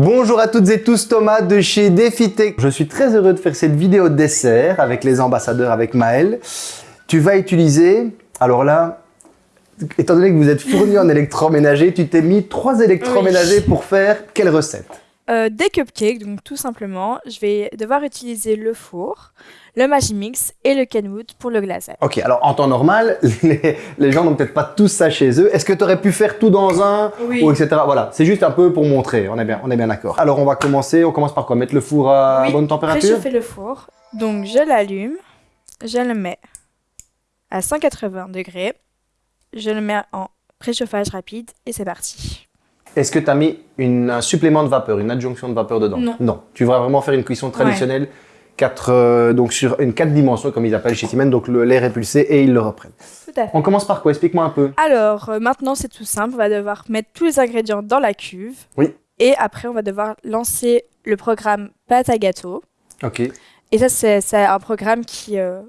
Bonjour à toutes et tous, Thomas de chez DefiTech. Je suis très heureux de faire cette vidéo de dessert avec les ambassadeurs, avec Maël. Tu vas utiliser, alors là, étant donné que vous êtes fourni en électroménager, tu t'es mis trois électroménagers pour faire quelle recette? Euh, Des cupcakes, donc tout simplement, je vais devoir utiliser le four, le Magimix et le Kenwood pour le glaçage. Ok, alors en temps normal, les, gens n'ont peut-être pas tous ça chez eux. Est-ce que tu aurais pu faire tout dans un Oui. ou etc. Voilà, c'est juste un peu pour montrer, on est bien, on est bien d'accord. Alors on va commencer, on commence par quoi? Mettre le four à Oui, bonne température? Préchauffer le four. Donc je l'allume, je le mets à 180 degrés, je le mets en préchauffage rapide et c'est parti. Est-ce que tu as mis une, un supplément de vapeur, une adjonction de vapeur dedans? Non. Non. Tu vas vraiment faire une cuisson traditionnelle, quatre, euh, donc sur une 4 dimensions, comme ils appellent chez Siemens, donc l'air est pulsé et ils le reprennent. Tout à fait. On commence par quoi? Explique-moi un peu. Alors euh, maintenant c'est tout simple, on va devoir mettre tous les ingrédients dans la cuve. Oui. Et après on va devoir lancer le programme pâte à gâteau. Ok. Et ça c'est un programme qui... euh,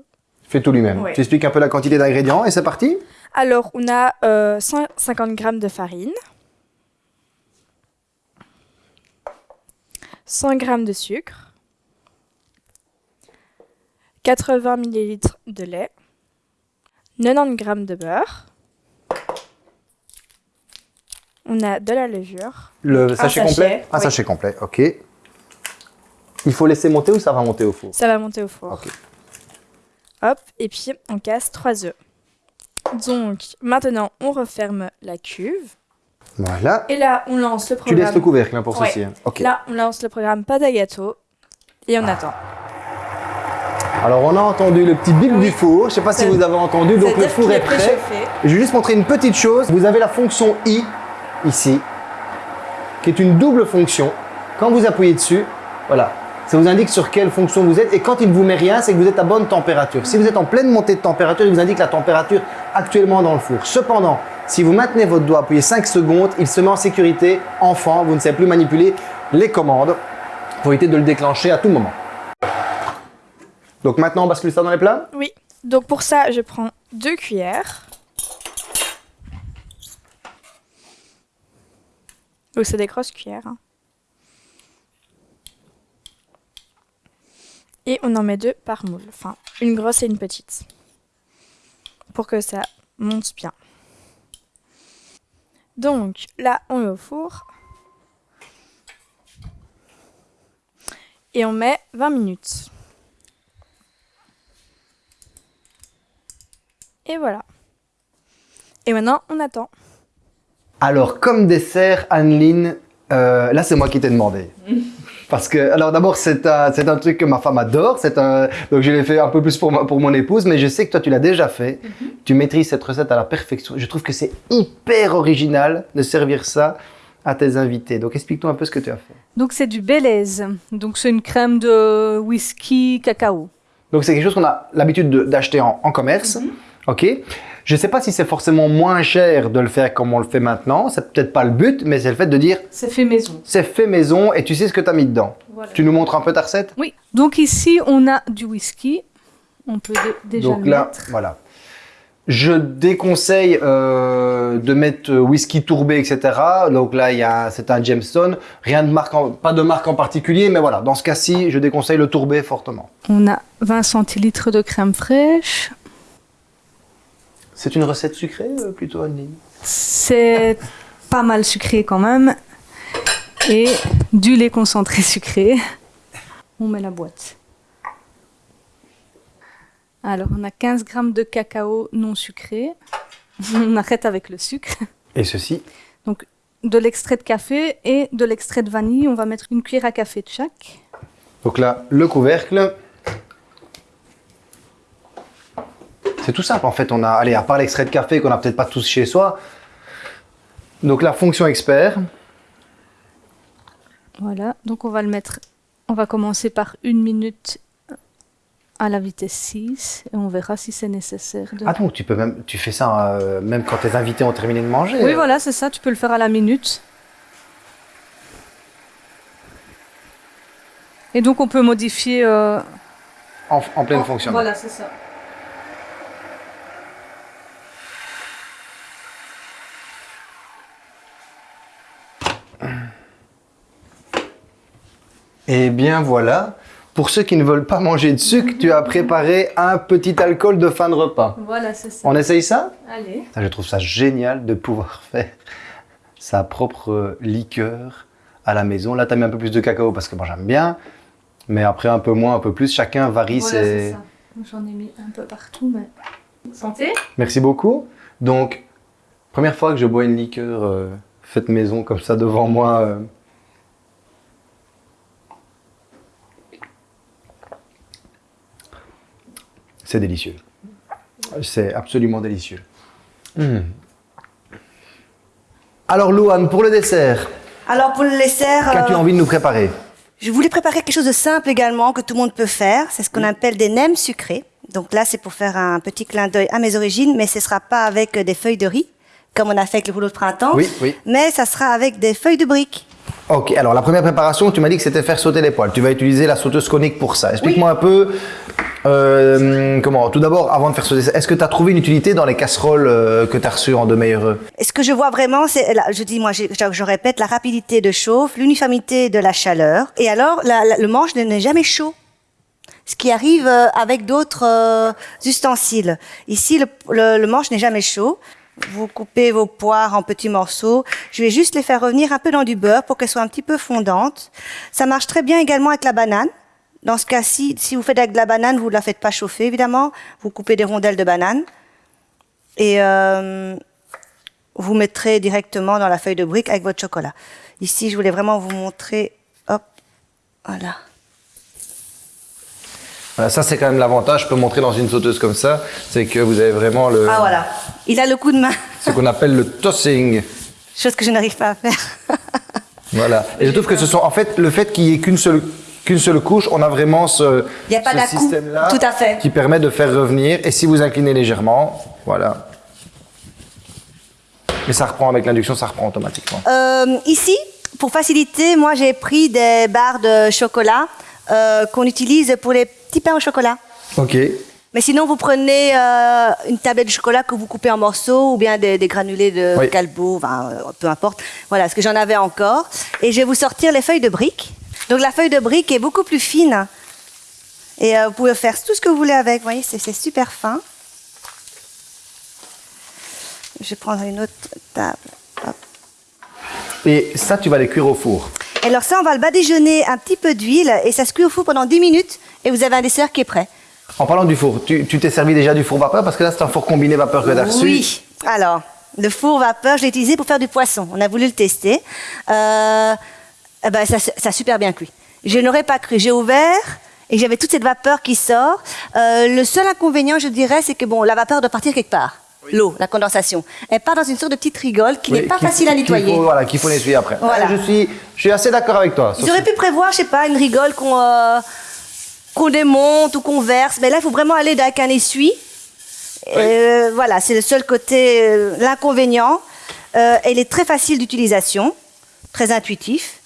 Fais tout lui-même. Ouais. Tu expliques un peu la quantité d'ingrédients et c'est parti? Alors on a euh, 150 g de farine. 100 g de sucre. 80 ml de lait. 90 g de beurre. On a de la levure. Le sachet, sachet, complet? Un oui. sachet complet, ok. Il faut laisser monter ou ça va monter au four? Ça va monter au four. Ok. Hop, et puis on casse 3 œufs. Donc maintenant on referme la cuve. Voilà. Et là on lance le Tu programme. laisses le couvercle hein, pour Ouais. ceci. hein. Là on lance le programme pâte à gâteau. Et on attend. Alors on a entendu le petit bip Oui. du four. Je sais pas si vous avez entendu. Donc le four est prêt. préchauffé. Je vais juste montrer une petite chose. Vous avez la fonction I ici, qui est une double fonction. Quand vous appuyez dessus, voilà, ça vous indique sur quelle fonction vous êtes. Et quand il ne vous met rien, c'est que vous êtes à bonne température. Si vous êtes en pleine montée de température, il vous indique la température actuellement dans le four. Cependant, si vous maintenez votre doigt appuyé 5 secondes, il se met en sécurité. Enfant, vous ne savez plus manipuler les commandes pour éviter de le déclencher à tout moment. Donc maintenant, on bascule ça dans les plats? Oui. Donc pour ça, je prends deux cuillères. Donc c'est des grosses cuillères. hein. Et on en met deux par moule. Enfin, une grosse et une petite. Pour que ça monte bien. Donc là, on met au four. Et on met 20 minutes. Et voilà. Et maintenant, on attend. Alors, comme dessert, Anneline, euh, là, c'est moi qui t'ai demandé. Parce que, alors d'abord, c'est un, un truc que ma femme adore. Un, donc, je l'ai fait un peu plus pour, ma- pour mon épouse, mais je sais que toi, tu l'as déjà fait. Tu maîtrises cette recette à la perfection. Je trouve que c'est hyper original de servir ça à tes invités. Donc, explique-toi un peu ce que tu as fait. Donc c'est du Belize. Donc c'est une crème de whisky cacao. Donc, c'est quelque chose qu'on a l'habitude de- d'acheter en, en commerce. OK Je ne sais pas si c'est forcément moins cher de le faire comme on le fait maintenant. C'est peut-être pas le but, mais c'est le fait de dire C'est fait maison. c'est fait maison et tu sais ce que tu as mis dedans. Voilà. Tu nous montres un peu ta recette? Oui. Donc ici on a du whisky. On peut dé- déjà Donc le là, mettre. voilà. Je déconseille euh, de mettre euh, whisky tourbé, etc. Donc là, c'est un Jameson. Rien de marque, en- pas de marque en particulier, mais voilà. Dans ce cas-ci, je déconseille le tourbé fortement. On a 20 centilitres de crème fraîche. C'est une recette sucrée euh, plutôt, Anneline C'est pas mal sucré quand même. Et du lait concentré sucré. On met la boîte. Alors, on a 15 grammes de cacao non sucré. On arrête avec le sucre. Et ceci? Donc, de l'extrait de café et de l'extrait de vanille. On va mettre une cuillère à café de chaque. Donc là, le couvercle. C'est tout simple en fait. On a, allez, à part l'extrait de café qu'on n'a peut-être pas tous chez soi. Donc la fonction expert. Voilà. Donc, on va le mettre. On va commencer par une minute à la vitesse 6 et on verra si c'est nécessaire. De... Ah donc tu peux même, tu fais ça euh, même quand tes invités ont terminé de manger. Oui, voilà, c'est ça. Tu peux le faire à la minute. Et donc, on peut modifier. euh, En, en pleine en- fonction. Voilà, c'est ça. Et bien voilà, pour ceux qui ne veulent pas manger de sucre, tu as préparé un petit alcool de fin de repas. Voilà, c'est ça. On essaye ça? Allez. Je trouve ça génial de pouvoir faire sa propre liqueur à la maison. Là, tu as mis un peu plus de cacao parce que moi j'aime bien, mais après un peu moins, un peu plus. Chacun varie Voilà, c'est ses... J'en ai mis un peu partout, mais. Santé Merci beaucoup. Donc, première fois que je bois une liqueur euh, faite maison comme ça devant moi. euh. C'est délicieux. C'est absolument délicieux. Mm. Alors, Louane, pour le dessert, Alors pour le dessert, qu'as-tu euh, envie de nous préparer? je voulais préparer quelque chose de simple également que tout le monde peut faire. C'est ce qu'on appelle des nems sucrés. Donc là, c'est pour faire un petit clin d'œil à mes origines, mais ce sera pas avec des feuilles de riz, comme on a fait avec le rouleau de printemps. Oui, oui. Mais ça sera avec des feuilles de briques. Ok, alors la première préparation, tu m'as dit que c'était faire sauter les poils. Tu vas utiliser la sauteuse conique pour ça. Explique-moi un peu, euh, comment, tout d'abord, avant de faire sauter ça, est-ce que tu as trouvé une utilité dans les casseroles euh, que tu as reçues en deux meilleurs Et ce que je vois vraiment, c'est, je dis, moi, je, je répète, la rapidité de chauffe, l'uniformité de la chaleur. Et alors, la- la- le manche n'est jamais chaud. Ce qui arrive euh, avec d'autres euh, ustensiles. Ici, le, le- le manche n'est jamais chaud. Vous coupez vos poires en petits morceaux. Je vais juste les faire revenir un peu dans du beurre pour qu'elles soient un petit peu fondantes. Ça marche très bien également avec la banane. Dans ce cas-ci, si vous faites avec de la banane, vous ne la faites pas chauffer, évidemment. Vous coupez des rondelles de banane. Et euh, vous mettrez directement dans la feuille de brique avec votre chocolat. Ici, je voulais vraiment vous montrer. Hop, voilà. Voilà, ça c'est quand même l'avantage, je peux montrer dans une sauteuse comme ça, c'est que vous avez vraiment le, Ah voilà. Il a le coup de main, ce qu'on appelle le tossing. chose que je n'arrive pas à faire. Voilà. Et je trouve que ce sont, en fait, le fait qu'il n'y ait qu'une seule, qu'une seule couche, on a vraiment ce, Il y a pas ce d'à-coup. système-là Tout à fait. qui permet de faire revenir. Et si vous inclinez légèrement, voilà. Mais ça reprend avec l'induction, ça reprend automatiquement. Euh, ici, pour faciliter, moi j'ai pris des barres de chocolat euh, qu'on utilise pour les petits pains au chocolat. Ok. Mais sinon, vous prenez euh, une tablette de chocolat que vous coupez en morceaux ou bien des, des granulés de Oui. calbo, enfin, euh, peu importe. Voilà, ce que j'en avais encore. Et je vais vous sortir les feuilles de briques. Donc la feuille de brique est beaucoup plus fine. Et euh, vous pouvez faire tout ce que vous voulez avec. Vous voyez, c'est c'est super fin. Je vais prendre une autre table. Hop. Et ça, tu vas les cuire au four. Et alors ça, on va le badigeonner un petit peu d'huile et ça se cuit au four pendant 10 minutes et vous avez un dessert qui est prêt. En parlant du four, tu t'es servi déjà du four vapeur parce que là, c'est un four combiné vapeur que tu as reçu. Oui. Alors, le four vapeur, je l'ai utilisé pour faire du poisson. On a voulu le tester. Euh, eh ben, ça, ça a super bien cuit. Je n'aurais pas cru. J'ai ouvert et j'avais toute cette vapeur qui sort. Euh, le seul inconvénient, je dirais, c'est que bon, la vapeur doit partir quelque part. L'eau, la condensation. Elle part dans une sorte de petite rigole qui Oui, n'est pas facile à nettoyer. faut- voilà, qu'il faut nettoyer après. Voilà. Ouais, je, suis, je suis assez d'accord avec toi. Ils auraient pu prévoir, je sais pas, une rigole qu'on euh, qu'on démonte ou qu'on verse. Mais là, il faut vraiment aller avec un essuie. Euh, voilà, c'est le seul côté, euh, l'inconvénient. Elle est très facile d'utilisation, très intuitif.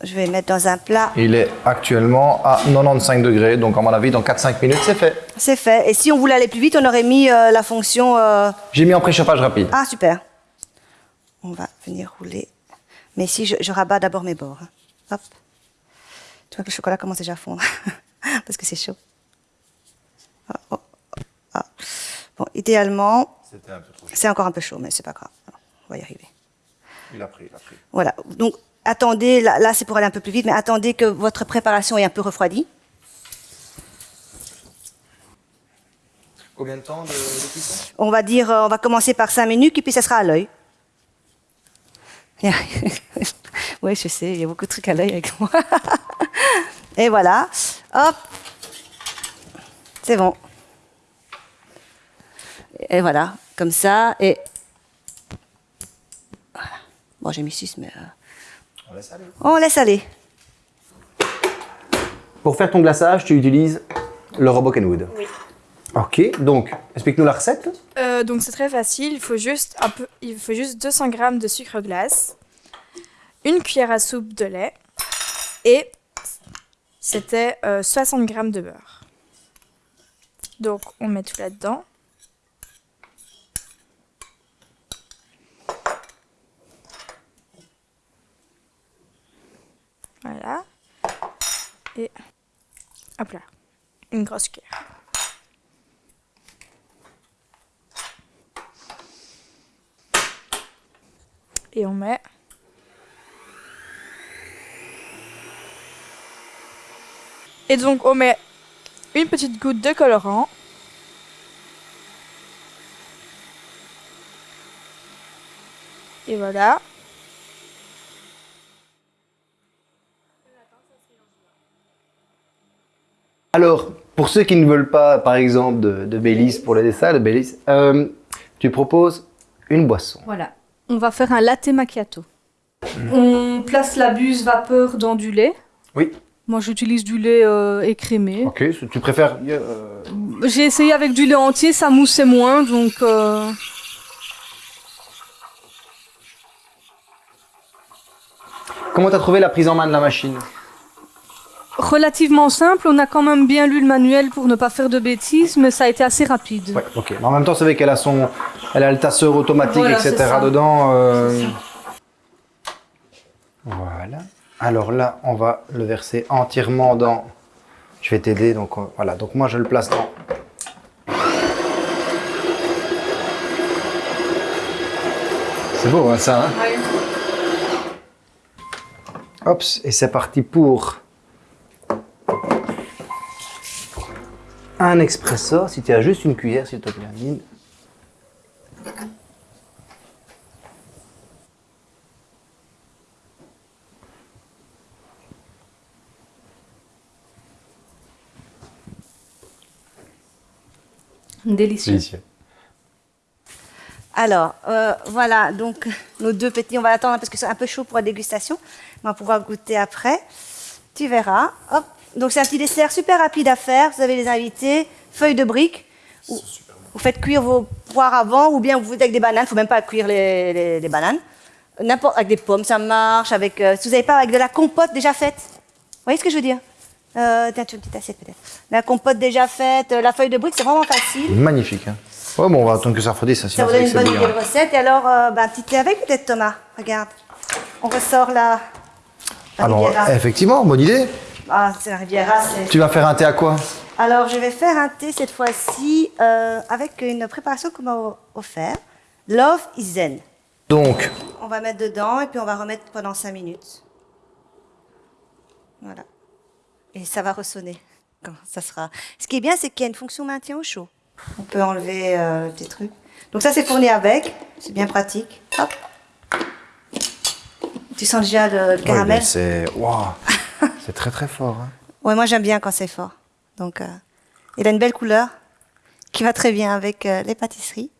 Je vais mettre dans un plat. Il est actuellement à 95 degrés, donc à mon avis, dans 4-5 minutes, c'est fait. C'est fait. Et si on voulait aller plus vite, on aurait mis euh, la fonction. euh, J'ai mis en préchauffage rapide. Ah, super. On va venir rouler. Mais ici, je, je rabats d'abord mes bords. hein. Hop. Tu vois que le chocolat commence déjà à fondre. Parce que c'est chaud. Ah, oh, oh, ah. Bon, idéalement, C'était un peu trop chaud. c'est encore un peu chaud, mais c'est pas grave. On va y arriver. Il a pris, il a pris. Voilà. Donc, attendez, là, là, c'est pour aller un peu plus vite, mais attendez que votre préparation est un peu refroidie. Combien de temps de, de cuisson? On va dire, euh, on va commencer par 5 minutes, et puis ça sera à l'œil. oui, je sais, il y a beaucoup de trucs à l'œil avec moi. et voilà. Hop. C'est bon. Et voilà, comme ça. Et voilà. Bon, j'ai mis 6, mais euh, On laisse aller. on laisse aller. Pour faire ton glaçage, tu utilises le robot Kenwood. Oui. Ok, donc, explique-nous la recette. Euh, donc c'est très facile, il faut juste un peu, il faut juste 200 g de sucre glace, une cuillère à soupe de lait et c'était euh, 60 g de beurre. Donc on met tout là-dedans. Voilà. Et hop là, une grosse cuillère. Et on met Et donc on met une petite goutte de colorant. Et voilà. Alors, pour ceux qui ne veulent pas, par exemple, de, de Baileys pour les dessins, de Baileys, euh, tu proposes une boisson. Voilà. On va faire un latte macchiato. On place la buse vapeur dans du lait. Oui. Moi, j'utilise du lait euh, écrémé. Ok, tu préfères... euh, J'ai essayé avec du lait entier, ça moussait moins, donc... euh, Comment t'as trouvé la prise en main de la machine? Relativement simple. On a quand même bien lu le manuel pour ne pas faire de bêtises, mais ça a été assez rapide. Ouais, ok. Mais en même temps, c'est vrai qu'elle a son, elle a le tasseur automatique, Voilà, etc. dedans. euh. Voilà. Alors là, on va le verser entièrement dans. Je vais t'aider, donc euh, voilà. Donc moi, je le place dans. C'est beau, hein, ça. Hein Hop, et c'est parti pour un expresso. Si tu as juste une cuillère, s'il te plaît, Amine. Délicieux. Alors, euh, voilà, donc nos deux petits, on va attendre parce que c'est un peu chaud pour la dégustation. On va pouvoir goûter après. Tu verras. Hop. Donc c'est un petit dessert super rapide à faire. Vous avez les invités, feuilles de briques. Vous, vous faites cuire vos poires avant ou bien vous faites avec des bananes. Il ne faut même pas cuire les, les- les bananes. N'importe avec des pommes, ça marche. Avec, euh, si vous n'avez pas avec de la compote déjà faite. Vous voyez ce que je veux dire? Euh, Tiens, tu as une petite assiette peut-être. La compote déjà faite, euh, la feuille de briques, c'est vraiment facile. Magnifique. Hein. Ouais, bon, on va attendre que ça refroidisse. Ça, Ça sinon vous donne une bonne idée de recette. Et alors, euh, bah, un petit thé avec peut-être, Thomas? Regarde. On ressort la, Alors, effectivement, bonne idée. Ah, c'est la Riviera. c'est- Tu vas faire un thé à quoi? Alors, je vais faire un thé cette fois-ci euh, avec une préparation qu'on m'a offert. Love is Zen. Donc, On va mettre dedans et puis on va remettre pendant 5 minutes. Voilà. Et ça va ressonner quand ça sera. Ce qui est bien, c'est qu'il y a une fonction maintien au chaud. On peut enlever euh, des trucs. Donc ça, c'est fourni avec. C'est bien pratique. Hop. Tu sens déjà le, caramel c'est waouh, c'est très très fort. hein. Ouais, moi j'aime bien quand c'est fort. Donc, euh, il a une belle couleur qui va très bien avec euh, les pâtisseries.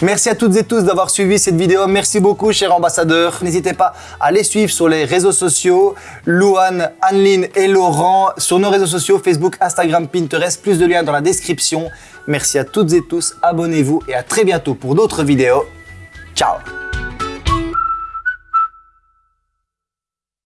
Merci à toutes et tous d'avoir suivi cette vidéo. Merci beaucoup, cher ambassadeur. N'hésitez pas à les suivre sur les réseaux sociaux. Louane, Anneline et Laurent sur nos réseaux sociaux Facebook, Instagram, Pinterest. Plus de liens dans la description. Merci à toutes et tous. Abonnez-vous et à très bientôt pour d'autres vidéos. Ciao